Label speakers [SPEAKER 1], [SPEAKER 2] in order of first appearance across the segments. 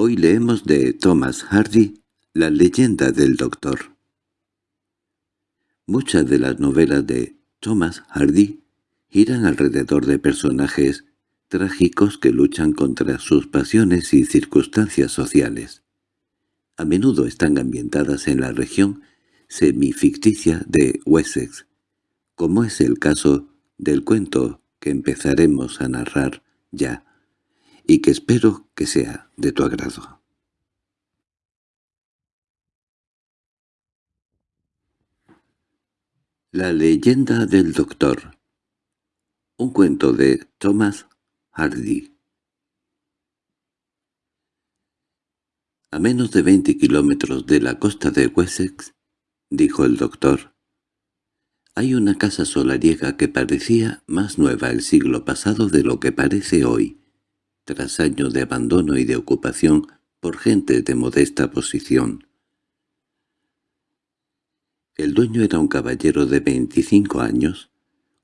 [SPEAKER 1] Hoy leemos de Thomas Hardy La leyenda del doctor. Muchas de las novelas de Thomas Hardy giran alrededor de personajes trágicos que luchan contra sus pasiones y circunstancias sociales. A menudo están ambientadas en la región semificticia de Wessex, como es el caso del cuento que empezaremos a narrar ya, y que espero que sea de tu agrado. La leyenda del doctor. Un cuento de Thomas Hardy. A menos de veinte kilómetros de la costa de Wessex, dijo el doctor, hay una casa solariega que parecía más nueva el siglo pasado de lo que parece hoy, tras años de abandono y de ocupación por gente de modesta posición. El dueño era un caballero de veinticinco años,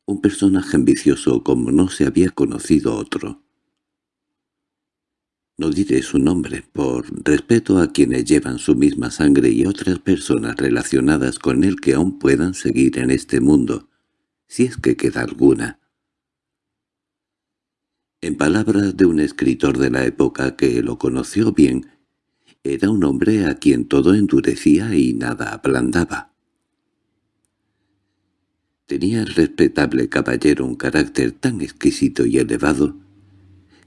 [SPEAKER 1] un personaje ambicioso como no se había conocido otro. No diré su nombre, por respeto a quienes llevan su misma sangre y otras personas relacionadas con él que aún puedan seguir en este mundo, si es que queda alguna. En palabras de un escritor de la época que lo conoció bien, era un hombre a quien todo endurecía y nada ablandaba. Tenía el respetable caballero un carácter tan exquisito y elevado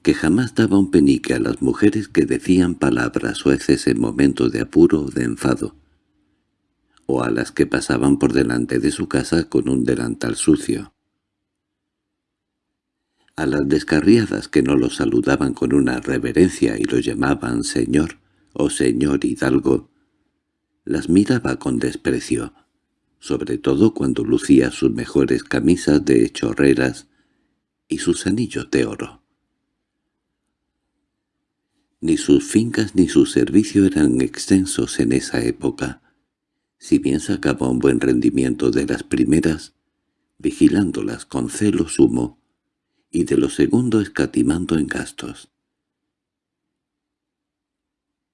[SPEAKER 1] que jamás daba un penique a las mujeres que decían palabras sueces en momentos de apuro o de enfado, o a las que pasaban por delante de su casa con un delantal sucio. A las descarriadas que no lo saludaban con una reverencia y lo llamaban señor o señor hidalgo, las miraba con desprecio, sobre todo cuando lucía sus mejores camisas de chorreras y sus anillos de oro. Ni sus fincas ni su servicio eran extensos en esa época. Si bien sacaba un buen rendimiento de las primeras, vigilándolas con celo sumo, y de lo segundo escatimando en gastos.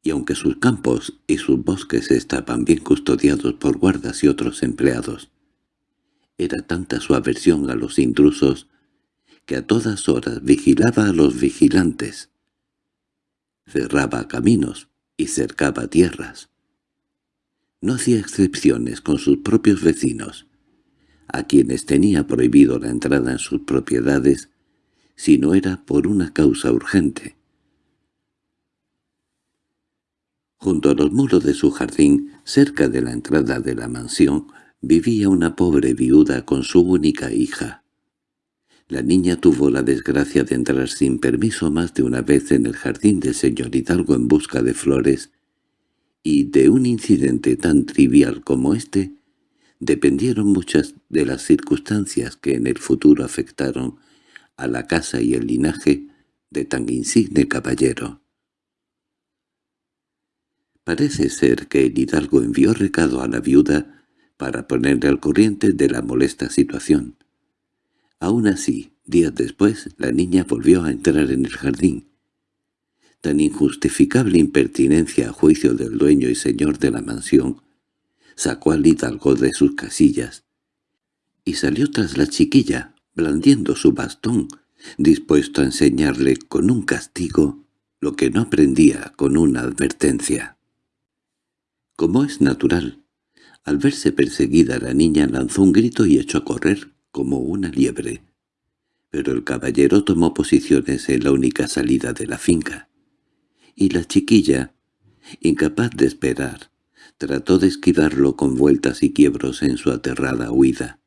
[SPEAKER 1] Y aunque sus campos y sus bosques estaban bien custodiados por guardas y otros empleados, era tanta su aversión a los intrusos que a todas horas vigilaba a los vigilantes, cerraba caminos y cercaba tierras. No hacía excepciones con sus propios vecinos, a quienes tenía prohibido la entrada en sus propiedades si no era por una causa urgente. Junto a los muros de su jardín, cerca de la entrada de la mansión, vivía una pobre viuda con su única hija. La niña tuvo la desgracia de entrar sin permiso más de una vez en el jardín del señor Hidalgo en busca de flores, y de un incidente tan trivial como este, dependieron muchas de las circunstancias que en el futuro afectaron a la casa y el linaje de tan insigne caballero. Parece ser que el hidalgo envió recado a la viuda para ponerle al corriente de la molesta situación. Aún así, días después, la niña volvió a entrar en el jardín. Tan injustificable impertinencia a juicio del dueño y señor de la mansión sacó al hidalgo de sus casillas y salió tras la chiquilla, blandiendo su bastón, dispuesto a enseñarle con un castigo lo que no aprendía con una advertencia. Como es natural, al verse perseguida la niña lanzó un grito y echó a correr, como una liebre. Pero el caballero tomó posiciones en la única salida de la finca, y la chiquilla, incapaz de esperar, trató de esquivarlo con vueltas y quiebros en su aterrada huida.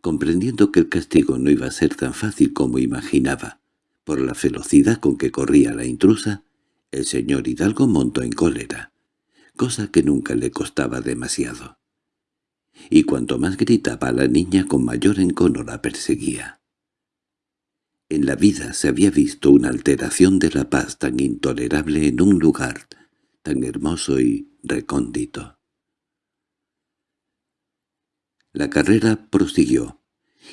[SPEAKER 1] Comprendiendo que el castigo no iba a ser tan fácil como imaginaba, por la velocidad con que corría la intrusa, el señor Hidalgo montó en cólera, cosa que nunca le costaba demasiado y cuanto más gritaba la niña con mayor encono la perseguía. En la vida se había visto una alteración de la paz tan intolerable en un lugar tan hermoso y recóndito. La carrera prosiguió,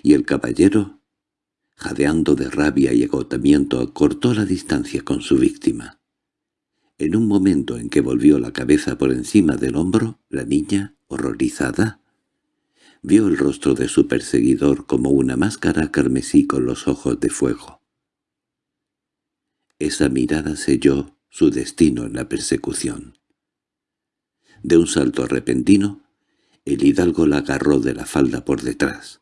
[SPEAKER 1] y el caballero, jadeando de rabia y agotamiento, cortó la distancia con su víctima. En un momento en que volvió la cabeza por encima del hombro, la niña, horrorizada, vio el rostro de su perseguidor como una máscara carmesí con los ojos de fuego. Esa mirada selló su destino en la persecución. De un salto repentino, el hidalgo la agarró de la falda por detrás.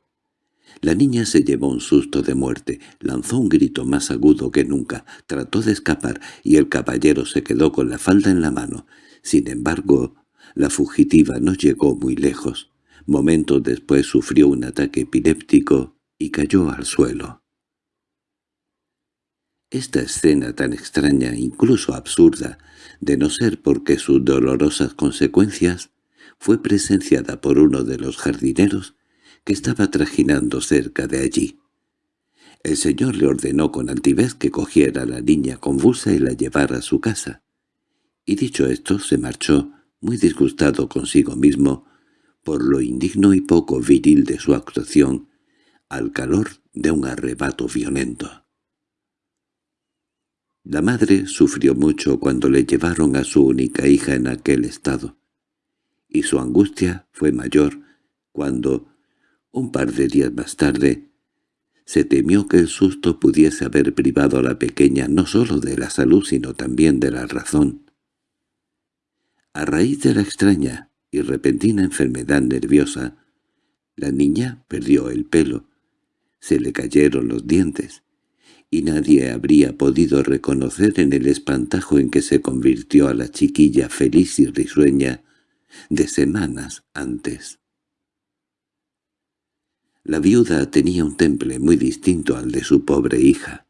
[SPEAKER 1] La niña se llevó un susto de muerte, lanzó un grito más agudo que nunca, trató de escapar y el caballero se quedó con la falda en la mano. Sin embargo, la fugitiva no llegó muy lejos. Momentos después sufrió un ataque epiléptico y cayó al suelo. Esta escena tan extraña, incluso absurda, de no ser porque sus dolorosas consecuencias, fue presenciada por uno de los jardineros que estaba trajinando cerca de allí. El señor le ordenó con altivez que cogiera a la niña convulsa y la llevara a su casa. Y dicho esto, se marchó, muy disgustado consigo mismo, por lo indigno y poco viril de su actuación, al calor de un arrebato violento. La madre sufrió mucho cuando le llevaron a su única hija en aquel estado, y su angustia fue mayor cuando, un par de días más tarde, se temió que el susto pudiese haber privado a la pequeña no sólo de la salud sino también de la razón. A raíz de la extraña y repentina enfermedad nerviosa, la niña perdió el pelo, se le cayeron los dientes, y nadie habría podido reconocer en el espantajo en que se convirtió a la chiquilla feliz y risueña de semanas antes. La viuda tenía un temple muy distinto al de su pobre hija.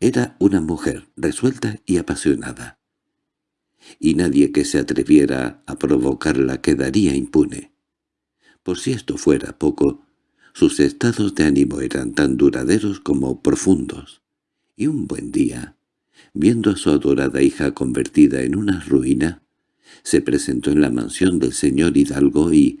[SPEAKER 1] Era una mujer resuelta y apasionada, y nadie que se atreviera a provocarla quedaría impune. Por si esto fuera poco, sus estados de ánimo eran tan duraderos como profundos. Y un buen día, viendo a su adorada hija convertida en una ruina, se presentó en la mansión del señor Hidalgo y,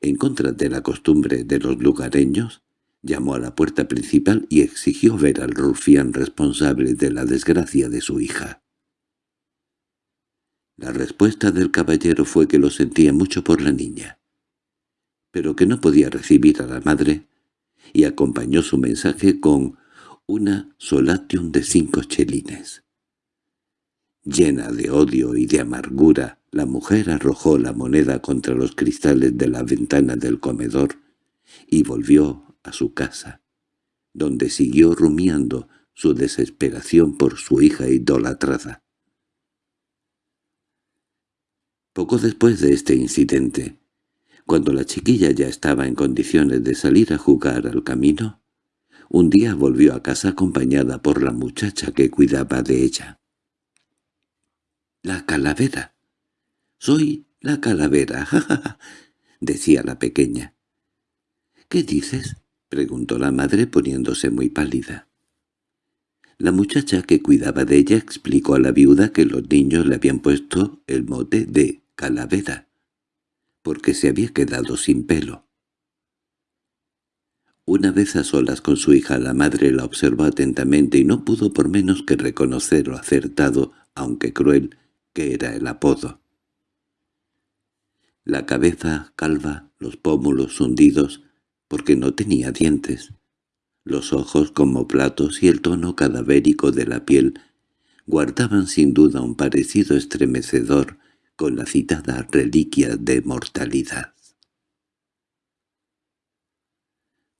[SPEAKER 1] en contra de la costumbre de los lugareños, llamó a la puerta principal y exigió ver al rufián responsable de la desgracia de su hija. La respuesta del caballero fue que lo sentía mucho por la niña pero que no podía recibir a la madre, y acompañó su mensaje con una solatium de cinco chelines. Llena de odio y de amargura, la mujer arrojó la moneda contra los cristales de la ventana del comedor y volvió a su casa, donde siguió rumiando su desesperación por su hija idolatrada. Poco después de este incidente, cuando la chiquilla ya estaba en condiciones de salir a jugar al camino, un día volvió a casa acompañada por la muchacha que cuidaba de ella. —¡La calavera! —Soy la calavera, ja, decía la pequeña. —¿Qué dices? —preguntó la madre poniéndose muy pálida. La muchacha que cuidaba de ella explicó a la viuda que los niños le habían puesto el mote de calavera porque se había quedado sin pelo. Una vez a solas con su hija la madre la observó atentamente y no pudo por menos que reconocer lo acertado, aunque cruel, que era el apodo. La cabeza calva, los pómulos hundidos, porque no tenía dientes, los ojos como platos y el tono cadavérico de la piel guardaban sin duda un parecido estremecedor con la citada reliquia de mortalidad.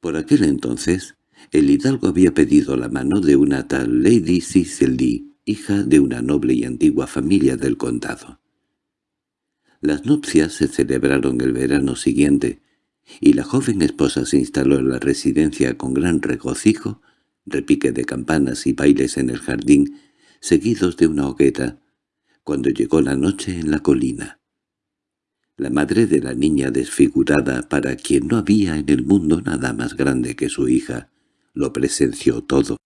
[SPEAKER 1] Por aquel entonces, el hidalgo había pedido la mano de una tal Lady Cicely, hija de una noble y antigua familia del condado. Las nupcias se celebraron el verano siguiente, y la joven esposa se instaló en la residencia con gran regocijo, repique de campanas y bailes en el jardín, seguidos de una hoguera, cuando llegó la noche en la colina. La madre de la niña desfigurada, para quien no había en el mundo nada más grande que su hija, lo presenció todo.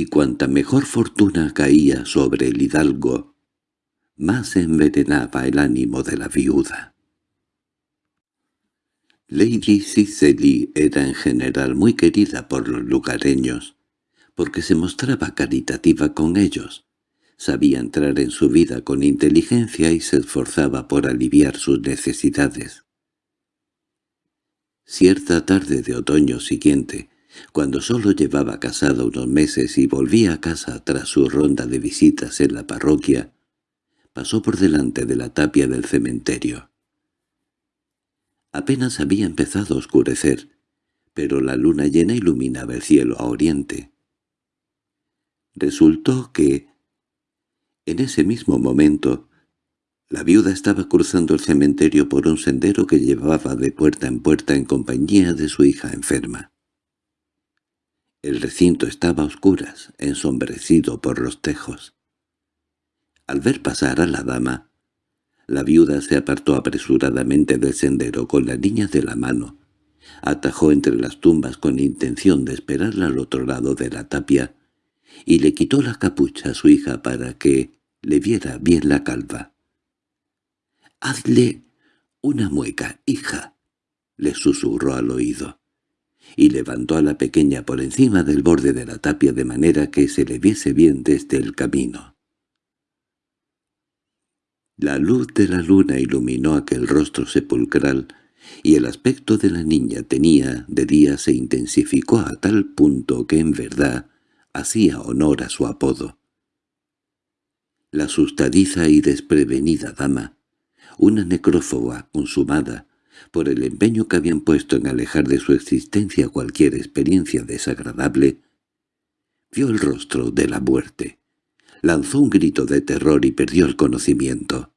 [SPEAKER 1] Y cuanta mejor fortuna caía sobre el hidalgo, más envenenaba el ánimo de la viuda. Lady Cicely era en general muy querida por los lugareños, porque se mostraba caritativa con ellos, Sabía entrar en su vida con inteligencia y se esforzaba por aliviar sus necesidades. Cierta tarde de otoño siguiente, cuando solo llevaba casada unos meses y volvía a casa tras su ronda de visitas en la parroquia, pasó por delante de la tapia del cementerio. Apenas había empezado a oscurecer, pero la luna llena iluminaba el cielo a oriente. Resultó que, en ese mismo momento, la viuda estaba cruzando el cementerio por un sendero que llevaba de puerta en puerta en compañía de su hija enferma. El recinto estaba a oscuras, ensombrecido por los tejos. Al ver pasar a la dama, la viuda se apartó apresuradamente del sendero con la niña de la mano, atajó entre las tumbas con intención de esperarla al otro lado de la tapia, y le quitó la capucha a su hija para que, le viera bien la calva. «Hazle una mueca, hija», le susurró al oído, y levantó a la pequeña por encima del borde de la tapia de manera que se le viese bien desde el camino. La luz de la luna iluminó aquel rostro sepulcral, y el aspecto de la niña tenía de día se intensificó a tal punto que en verdad hacía honor a su apodo. La asustadiza y desprevenida dama, una necrófoba consumada, por el empeño que habían puesto en alejar de su existencia cualquier experiencia desagradable, vio el rostro de la muerte, lanzó un grito de terror y perdió el conocimiento.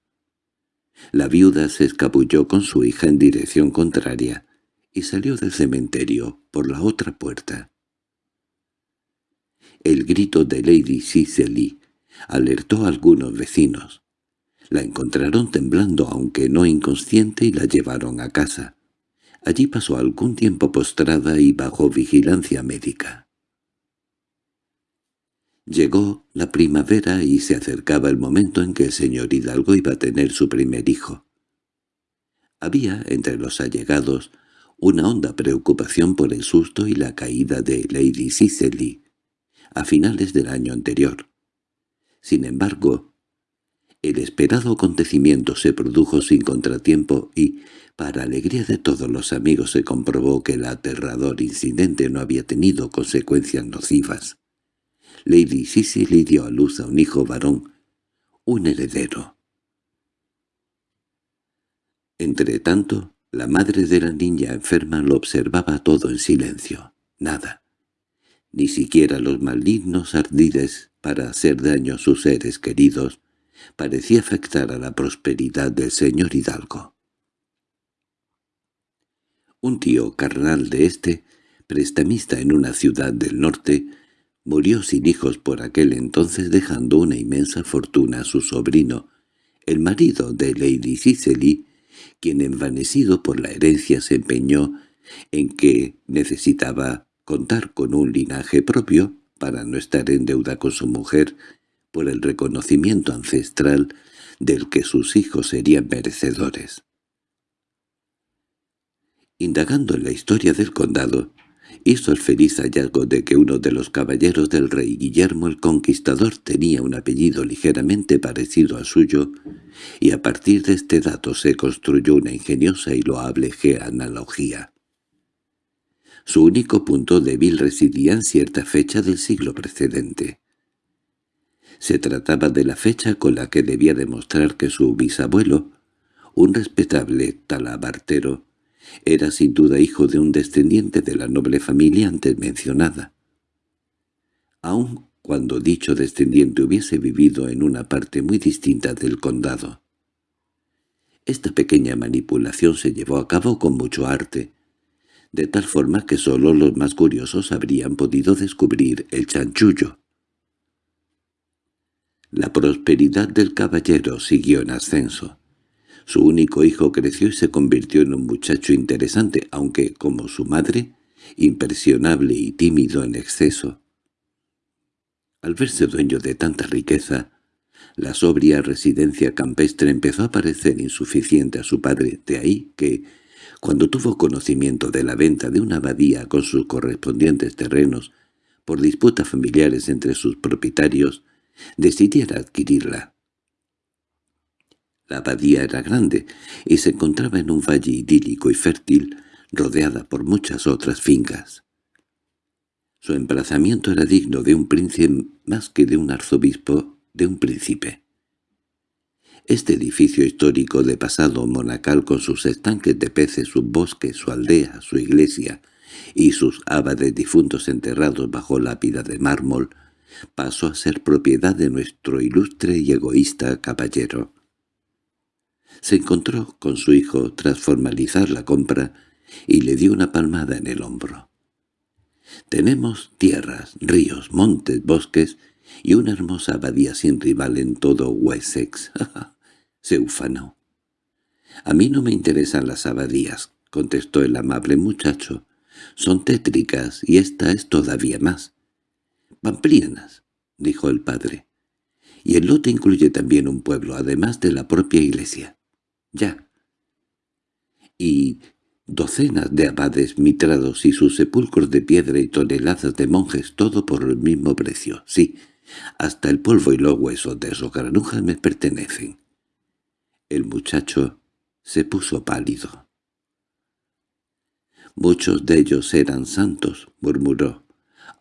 [SPEAKER 1] La viuda se escabulló con su hija en dirección contraria y salió del cementerio por la otra puerta. El grito de Lady Cicely alertó a algunos vecinos. La encontraron temblando aunque no inconsciente y la llevaron a casa. Allí pasó algún tiempo postrada y bajo vigilancia médica. Llegó la primavera y se acercaba el momento en que el señor Hidalgo iba a tener su primer hijo. Había, entre los allegados, una honda preocupación por el susto y la caída de Lady Cicely, a finales del año anterior. Sin embargo, el esperado acontecimiento se produjo sin contratiempo y, para alegría de todos los amigos, se comprobó que el aterrador incidente no había tenido consecuencias nocivas. Lady Cicely dio a luz a un hijo varón, un heredero. Entretanto, la madre de la niña enferma lo observaba todo en silencio. Nada. Ni siquiera los malignos ardides para hacer daño a sus seres queridos, parecía afectar a la prosperidad del señor Hidalgo. Un tío carnal de este, prestamista en una ciudad del norte, murió sin hijos por aquel entonces dejando una inmensa fortuna a su sobrino, el marido de Lady Cicely, quien envanecido por la herencia se empeñó en que necesitaba contar con un linaje propio para no estar en deuda con su mujer por el reconocimiento ancestral del que sus hijos serían merecedores. Indagando en la historia del condado, hizo el feliz hallazgo de que uno de los caballeros del rey Guillermo el Conquistador tenía un apellido ligeramente parecido al suyo, y a partir de este dato se construyó una ingeniosa y loable genealogía. Su único punto débil residía en cierta fecha del siglo precedente. Se trataba de la fecha con la que debía demostrar que su bisabuelo, un respetable talabartero, era sin duda hijo de un descendiente de la noble familia antes mencionada. Aun cuando dicho descendiente hubiese vivido en una parte muy distinta del condado. Esta pequeña manipulación se llevó a cabo con mucho arte, de tal forma que sólo los más curiosos habrían podido descubrir el chanchullo. La prosperidad del caballero siguió en ascenso. Su único hijo creció y se convirtió en un muchacho interesante, aunque, como su madre, impresionable y tímido en exceso. Al verse dueño de tanta riqueza, la sobria residencia campestre empezó a parecer insuficiente a su padre, de ahí que, cuando tuvo conocimiento de la venta de una abadía con sus correspondientes terrenos por disputas familiares entre sus propietarios, decidiera adquirirla. La abadía era grande y se encontraba en un valle idílico y fértil, rodeada por muchas otras fincas. Su emplazamiento era digno de un príncipe más que de un arzobispo, de un príncipe. Este edificio histórico de pasado monacal con sus estanques de peces, sus bosques, su aldea, su iglesia y sus abades difuntos enterrados bajo lápida de mármol, pasó a ser propiedad de nuestro ilustre y egoísta caballero. Se encontró con su hijo tras formalizar la compra y le dio una palmada en el hombro. Tenemos tierras, ríos, montes, bosques y una hermosa abadía sin rival en todo Wessex. se ufanó. —A mí no me interesan las abadías —contestó el amable muchacho—. Son tétricas y esta es todavía más. —Pamplianas —dijo el padre—. Y el lote incluye también un pueblo, además de la propia iglesia. —Ya. —Y docenas de abades mitrados y sus sepulcros de piedra y toneladas de monjes, todo por el mismo precio. Sí, hasta el polvo y los huesos de esos granujas me pertenecen. El muchacho se puso pálido. «Muchos de ellos eran santos», murmuró,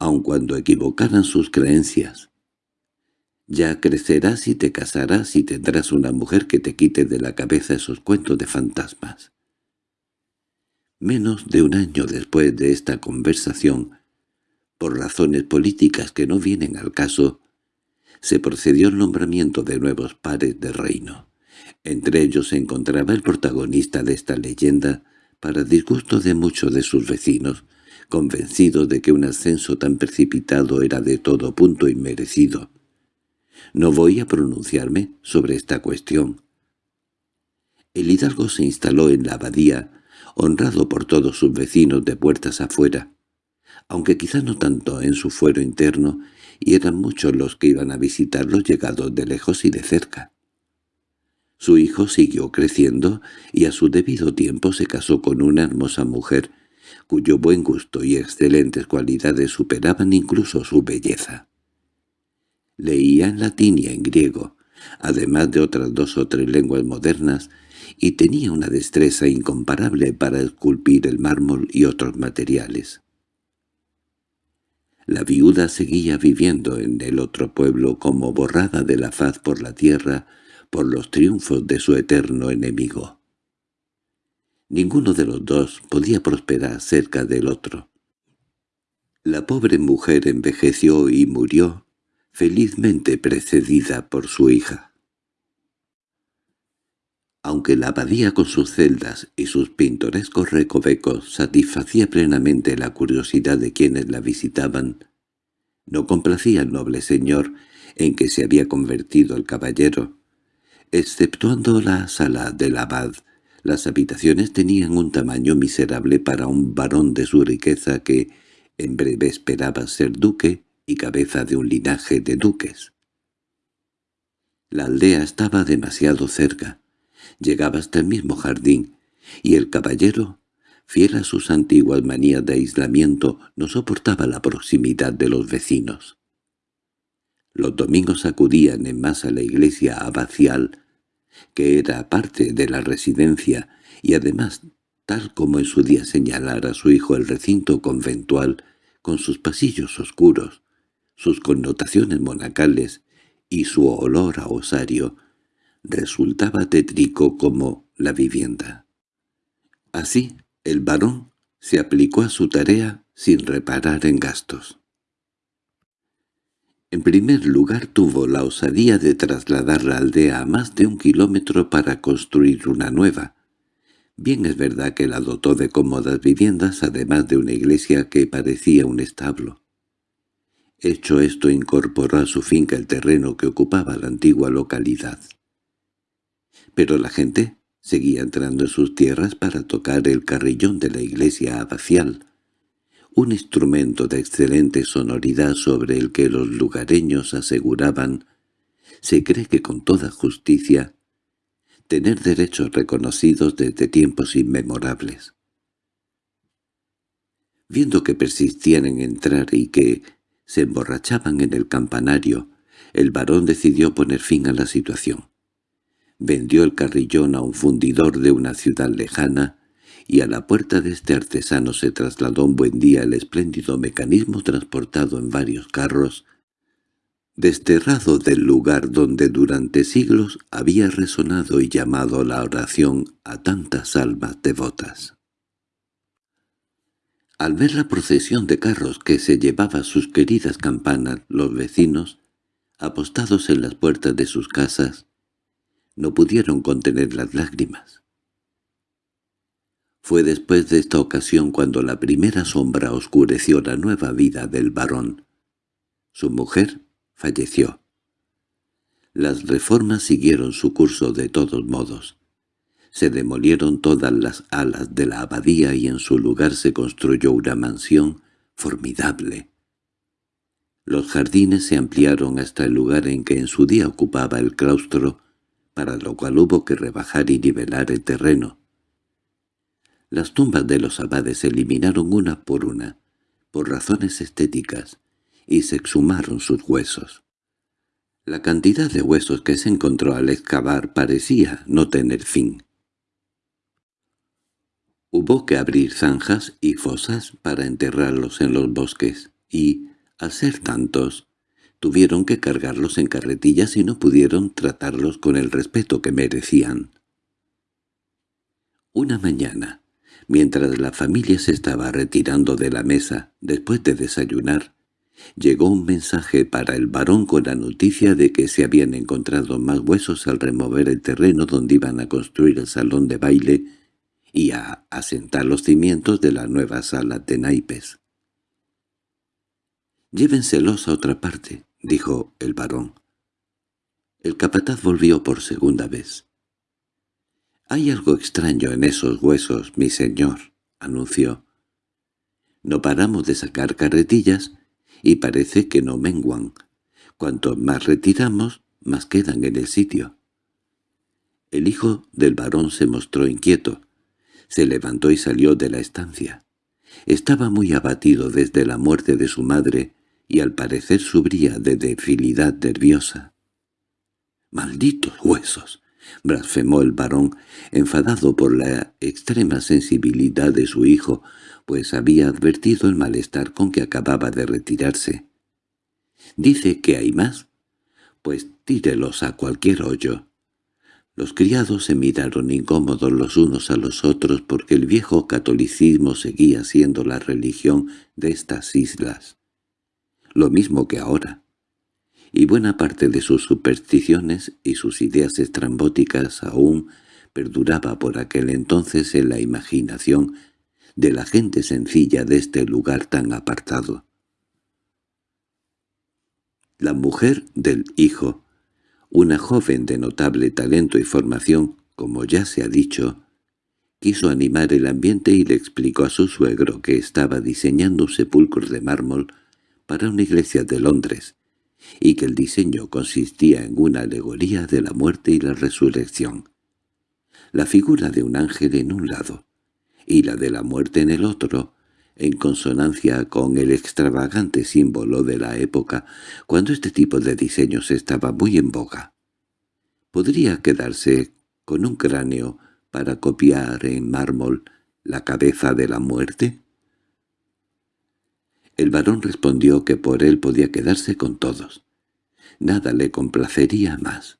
[SPEAKER 1] «aun cuando equivocaran sus creencias. Ya crecerás y te casarás y tendrás una mujer que te quite de la cabeza esos cuentos de fantasmas». Menos de un año después de esta conversación, por razones políticas que no vienen al caso, se procedió al nombramiento de nuevos pares de reino. Entre ellos se encontraba el protagonista de esta leyenda, para disgusto de muchos de sus vecinos, convencidos de que un ascenso tan precipitado era de todo punto inmerecido. No voy a pronunciarme sobre esta cuestión. El hidalgo se instaló en la abadía, honrado por todos sus vecinos de puertas afuera, aunque quizá no tanto en su fuero interno, y eran muchos los que iban a visitarlo llegados de lejos y de cerca. Su hijo siguió creciendo y a su debido tiempo se casó con una hermosa mujer, cuyo buen gusto y excelentes cualidades superaban incluso su belleza. Leía en latín y en griego, además de otras dos o tres lenguas modernas, y tenía una destreza incomparable para esculpir el mármol y otros materiales. La viuda seguía viviendo en el otro pueblo como borrada de la faz por la tierra, por los triunfos de su eterno enemigo. Ninguno de los dos podía prosperar cerca del otro. La pobre mujer envejeció y murió, felizmente precedida por su hija. Aunque la abadía con sus celdas y sus pintorescos recovecos satisfacía plenamente la curiosidad de quienes la visitaban, no complacía al noble señor en que se había convertido el caballero, Exceptuando la sala del abad, las habitaciones tenían un tamaño miserable para un varón de su riqueza que en breve esperaba ser duque y cabeza de un linaje de duques. La aldea estaba demasiado cerca, llegaba hasta el mismo jardín, y el caballero, fiel a sus antiguas manías de aislamiento, no soportaba la proximidad de los vecinos. Los domingos acudían en masa a la iglesia abacial, que era parte de la residencia, y además, tal como en su día señalara su hijo el recinto conventual, con sus pasillos oscuros, sus connotaciones monacales y su olor a osario, resultaba tétrico como la vivienda. Así, el varón se aplicó a su tarea sin reparar en gastos. En primer lugar tuvo la osadía de trasladar la aldea a más de un kilómetro para construir una nueva. Bien es verdad que la dotó de cómodas viviendas, además de una iglesia que parecía un establo. Hecho esto incorporó a su finca el terreno que ocupaba la antigua localidad. Pero la gente seguía entrando en sus tierras para tocar el carrillón de la iglesia abacial, un instrumento de excelente sonoridad sobre el que los lugareños aseguraban, se cree que con toda justicia, tener derechos reconocidos desde tiempos inmemorables. Viendo que persistían en entrar y que se emborrachaban en el campanario, el varón decidió poner fin a la situación. Vendió el carrillón a un fundidor de una ciudad lejana, y a la puerta de este artesano se trasladó un buen día el espléndido mecanismo transportado en varios carros, desterrado del lugar donde durante siglos había resonado y llamado la oración a tantas almas devotas. Al ver la procesión de carros que se llevaba sus queridas campanas, los vecinos, apostados en las puertas de sus casas, no pudieron contener las lágrimas. Fue después de esta ocasión cuando la primera sombra oscureció la nueva vida del varón. Su mujer falleció. Las reformas siguieron su curso de todos modos. Se demolieron todas las alas de la abadía y en su lugar se construyó una mansión formidable. Los jardines se ampliaron hasta el lugar en que en su día ocupaba el claustro, para lo cual hubo que rebajar y nivelar el terreno. Las tumbas de los abades se eliminaron una por una, por razones estéticas, y se exhumaron sus huesos. La cantidad de huesos que se encontró al excavar parecía no tener fin. Hubo que abrir zanjas y fosas para enterrarlos en los bosques, y, al ser tantos, tuvieron que cargarlos en carretillas y no pudieron tratarlos con el respeto que merecían. Una mañana, mientras la familia se estaba retirando de la mesa después de desayunar, Llegó un mensaje para el varón con la noticia de que se habían encontrado más huesos al remover el terreno donde iban a construir el salón de baile y a asentar los cimientos de la nueva sala de naipes. «Llévenselos a otra parte», dijo el varón. El capataz volvió por segunda vez. «Hay algo extraño en esos huesos, mi señor», anunció. «No paramos de sacar carretillas y parece que no menguan. Cuanto más retiramos, más quedan en el sitio. El hijo del varón se mostró inquieto. Se levantó y salió de la estancia. Estaba muy abatido desde la muerte de su madre y al parecer subría de debilidad nerviosa. —¡Malditos huesos! Blasfemó el varón, enfadado por la extrema sensibilidad de su hijo, pues había advertido el malestar con que acababa de retirarse. —¿Dice que hay más? Pues tírelos a cualquier hoyo. Los criados se miraron incómodos los unos a los otros porque el viejo catolicismo seguía siendo la religión de estas islas. Lo mismo que ahora. Y buena parte de sus supersticiones y sus ideas estrambóticas aún perduraba por aquel entonces en la imaginación de la gente sencilla de este lugar tan apartado. La mujer del hijo, una joven de notable talento y formación, como ya se ha dicho, quiso animar el ambiente y le explicó a su suegro que estaba diseñando un sepulcro de mármol para una iglesia de Londres, y que el diseño consistía en una alegoría de la muerte y la resurrección. La figura de un ángel en un lado, y la de la muerte en el otro, en consonancia con el extravagante símbolo de la época, cuando este tipo de diseños estaba muy en boga. Podría quedarse con un cráneo para copiar en mármol la cabeza de la muerte. El varón respondió que por él podía quedarse con todos. Nada le complacería más.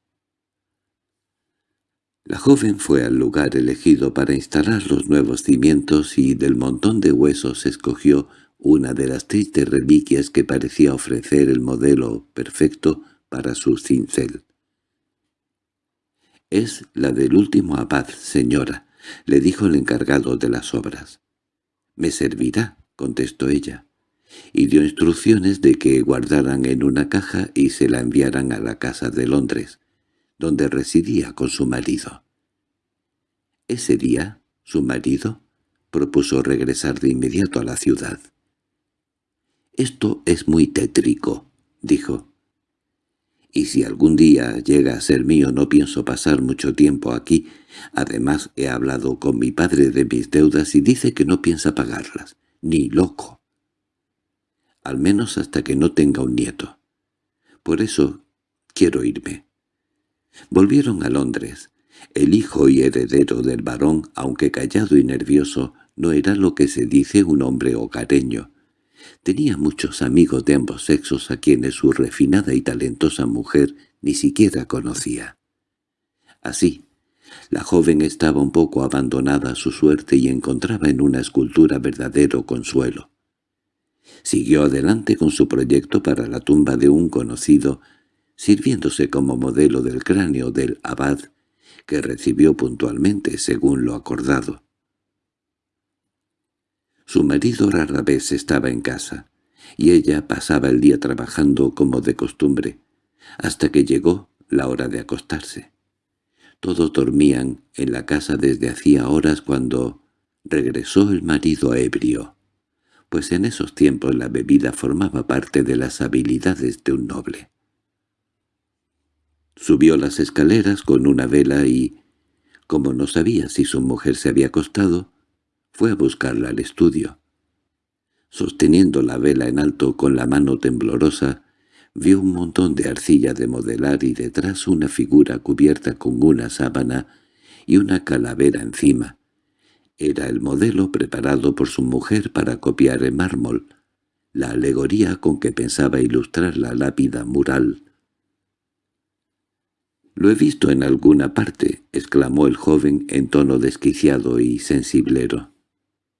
[SPEAKER 1] La joven fue al lugar elegido para instalar los nuevos cimientos y del montón de huesos escogió una de las tristes reliquias que parecía ofrecer el modelo perfecto para su cincel. «Es la del último abad, señora», le dijo el encargado de las obras. «Me servirá», contestó ella, y dio instrucciones de que guardaran en una caja y se la enviaran a la casa de Londres, donde residía con su marido. Ese día, su marido propuso regresar de inmediato a la ciudad. «Esto es muy tétrico», dijo. «Y si algún día llega a ser mío no pienso pasar mucho tiempo aquí. Además he hablado con mi padre de mis deudas y dice que no piensa pagarlas, ni loco. Al menos hasta que no tenga un nieto. Por eso Quiero irme. Volvieron a Londres. El hijo y heredero del varón, aunque callado y nervioso, no era lo que se dice un hombre hogareño. Tenía muchos amigos de ambos sexos a quienes su refinada y talentosa mujer ni siquiera conocía. Así, la joven estaba un poco abandonada a su suerte y encontraba en una escultura verdadero consuelo. Siguió adelante con su proyecto para la tumba de un conocido, sirviéndose como modelo del cráneo del abad, que recibió puntualmente según lo acordado. Su marido rara vez estaba en casa, y ella pasaba el día trabajando como de costumbre, hasta que llegó la hora de acostarse. Todos dormían en la casa desde hacía horas cuando regresó el marido ebrio, pues en esos tiempos la bebida formaba parte de las habilidades de un noble. Subió las escaleras con una vela y, como no sabía si su mujer se había acostado, fue a buscarla al estudio. Sosteniendo la vela en alto con la mano temblorosa, vio un montón de arcilla de modelar y detrás una figura cubierta con una sábana y una calavera encima. Era el modelo preparado por su mujer para copiar en mármol, la alegoría con que pensaba ilustrar la lápida mural. «Lo he visto en alguna parte», exclamó el joven en tono desquiciado y sensiblero.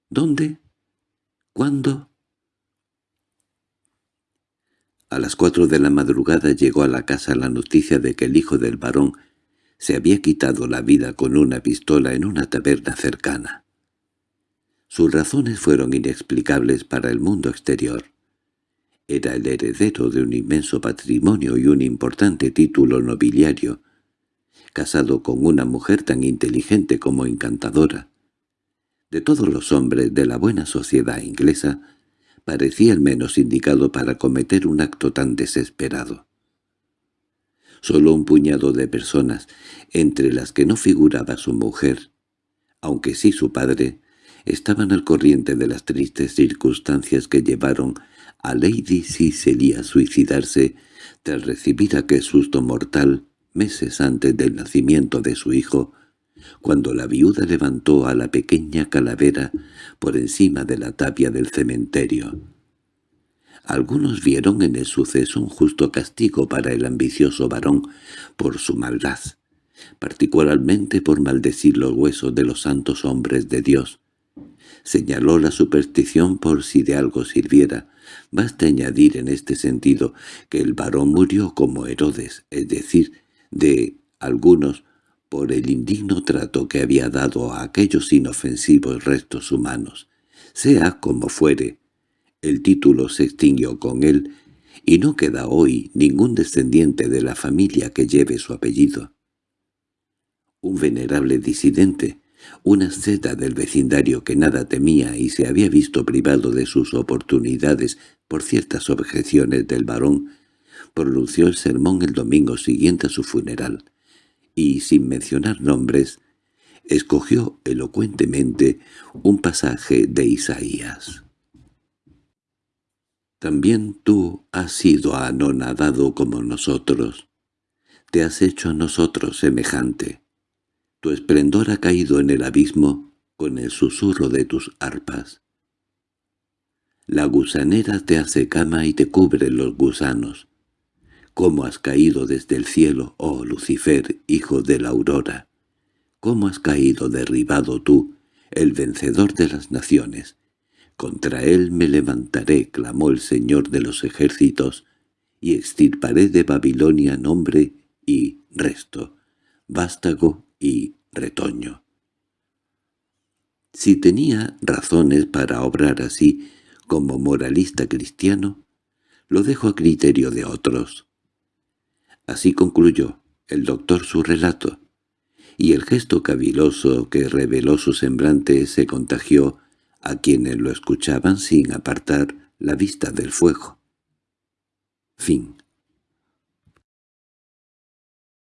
[SPEAKER 1] «¿Dónde? ¿Cuándo?» A las cuatro de la madrugada llegó a la casa la noticia de que el hijo del varón se había quitado la vida con una pistola en una taberna cercana. Sus razones fueron inexplicables para el mundo exterior. Era el heredero de un inmenso patrimonio y un importante título nobiliario, casado con una mujer tan inteligente como encantadora. De todos los hombres de la buena sociedad inglesa, parecía el menos indicado para cometer un acto tan desesperado. Solo un puñado de personas, entre las que no figuraba su mujer, aunque sí su padre, estaban al corriente de las tristes circunstancias que llevaron a Lady Cicely a suicidarse tras recibir aquel susto mortal meses antes del nacimiento de su hijo, cuando la viuda levantó a la pequeña calavera por encima de la tapia del cementerio. Algunos vieron en el suceso un justo castigo para el ambicioso varón por su maldad, particularmente por maldecir los huesos de los santos hombres de Dios. Señaló la superstición por si de algo sirviera. Basta añadir en este sentido que el varón murió como Herodes, es decir, de algunos por el indigno trato que había dado a aquellos inofensivos restos humanos. Sea como fuere, el título se extinguió con él, y no queda hoy ningún descendiente de la familia que lleve su apellido. Un venerable disidente, una seda del vecindario que nada temía y se había visto privado de sus oportunidades por ciertas objeciones del varón, pronunció el sermón el domingo siguiente a su funeral y, sin mencionar nombres, escogió elocuentemente un pasaje de Isaías. También tú has sido anonadado como nosotros. Te has hecho a nosotros semejante. Tu esplendor ha caído en el abismo con el susurro de tus arpas. La gusanera te hace cama y te cubre los gusanos cómo has caído desde el cielo, oh Lucifer, hijo de la aurora. Cómo has caído derribado tú, el vencedor de las naciones. Contra él me levantaré, clamó el Señor de los ejércitos, y extirparé de Babilonia nombre y resto, vástago y retoño. Si tenía razones para obrar así, como moralista cristiano, lo dejo a criterio de otros. Así concluyó el doctor su relato, y el gesto caviloso que reveló su semblante se contagió a quienes lo escuchaban sin apartar la vista del fuego. Fin